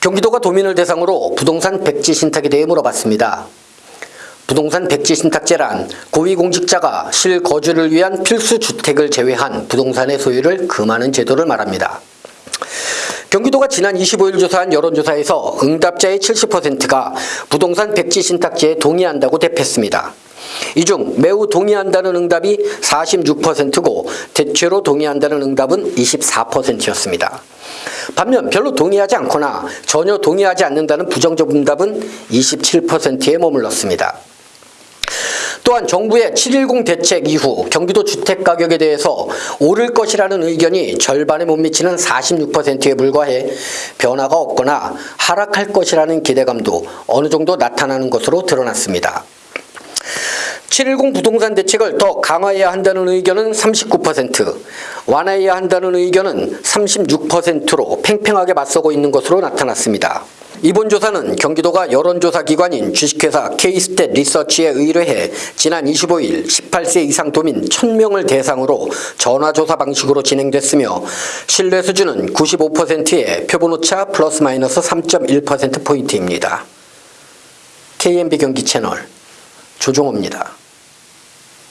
경기도가 도민을 대상으로 부동산 백지 신탁에 대해 물어봤습니다. 부동산 백지 신탁제란 고위공직자가 실거주를 위한 필수 주택을 제외한 부동산의 소유를 금하는 제도를 말합니다. 경기도가 지난 25일 조사한 여론조사에서 응답자의 70%가 부동산 백지 신탁제에 동의한다고 대표했습니다. 이 중 매우 동의한다는 응답이 46%고 대체로 동의한다는 응답은 24%였습니다. 반면 별로 동의하지 않거나 전혀 동의하지 않는다는 부정적 응답은 27%에 머물렀습니다. 또한 정부의 7.10 대책 이후 경기도 주택가격에 대해서 오를 것이라는 의견이 절반에 못 미치는 46%에 불과해 변화가 없거나 하락할 것이라는 기대감도 어느 정도 나타나는 것으로 드러났습니다. 7.10 부동산 대책을 더 강화해야 한다는 의견은 39%, 완화해야 한다는 의견은 36%로 팽팽하게 맞서고 있는 것으로 나타났습니다. 이번 조사는 경기도가 여론조사 기관인 주식회사 K스탯 리서치에 의뢰해 지난 25일 18세 이상 도민 1000명을 대상으로 전화조사 방식으로 진행됐으며 신뢰 수준은 95%의 표본오차 플러스 마이너스 3.1%포인트입니다. KMB 경기 채널 조종호입니다.